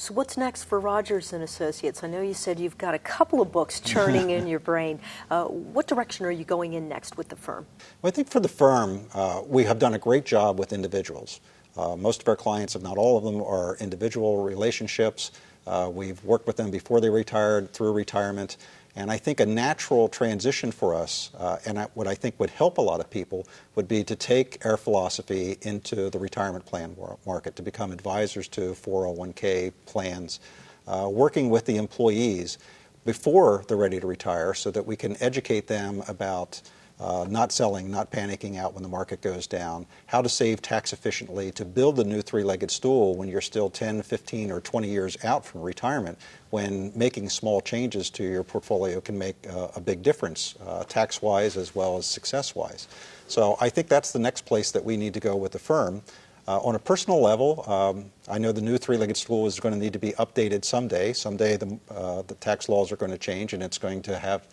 So what's next for Rogers and Associates? I know you said you've got a couple of books churning in your brain. Uh, what direction are you going in next with the firm? Well, I think for the firm, uh, we have done a great job with individuals. Uh, most of our clients, if not all of them, are individual relationships. Uh, we've worked with them before they retired, through retirement, and I think a natural transition for us, uh, and I, what I think would help a lot of people, would be to take our philosophy into the retirement plan market, to become advisors to 401k plans, uh, working with the employees before they're ready to retire so that we can educate them about uh, not selling, not panicking out when the market goes down, how to save tax efficiently to build the new three-legged stool when you're still 10, 15, or 20 years out from retirement, when making small changes to your portfolio can make uh, a big difference, uh, tax-wise as well as success-wise. So I think that's the next place that we need to go with the firm. Uh, on a personal level, um, I know the new three-legged stool is going to need to be updated someday. Someday the, uh, the tax laws are going to change and it's going to have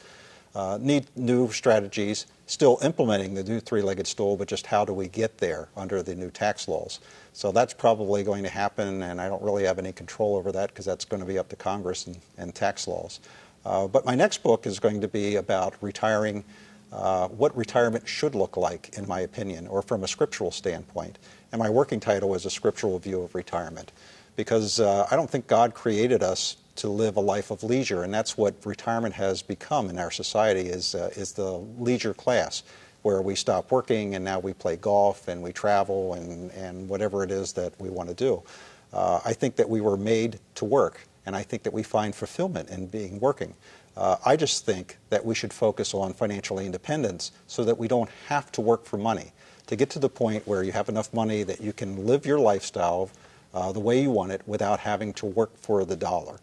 uh, need new strategies, still implementing the new three-legged stool, but just how do we get there under the new tax laws? So that's probably going to happen, and I don't really have any control over that because that's going to be up to Congress and, and tax laws. Uh, but my next book is going to be about retiring, uh, what retirement should look like, in my opinion, or from a scriptural standpoint. And my working title is A Scriptural View of Retirement, because uh, I don't think God created us to live a life of leisure, and that's what retirement has become in our society is, uh, is the leisure class, where we stop working and now we play golf and we travel and, and whatever it is that we want to do. Uh, I think that we were made to work, and I think that we find fulfillment in being working. Uh, I just think that we should focus on financial independence so that we don't have to work for money. To get to the point where you have enough money that you can live your lifestyle uh, the way you want it without having to work for the dollar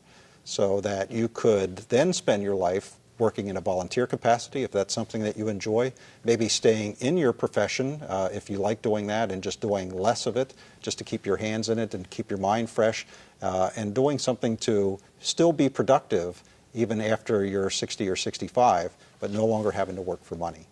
so that you could then spend your life working in a volunteer capacity if that's something that you enjoy, maybe staying in your profession uh, if you like doing that and just doing less of it just to keep your hands in it and keep your mind fresh uh, and doing something to still be productive even after you're 60 or 65 but no longer having to work for money.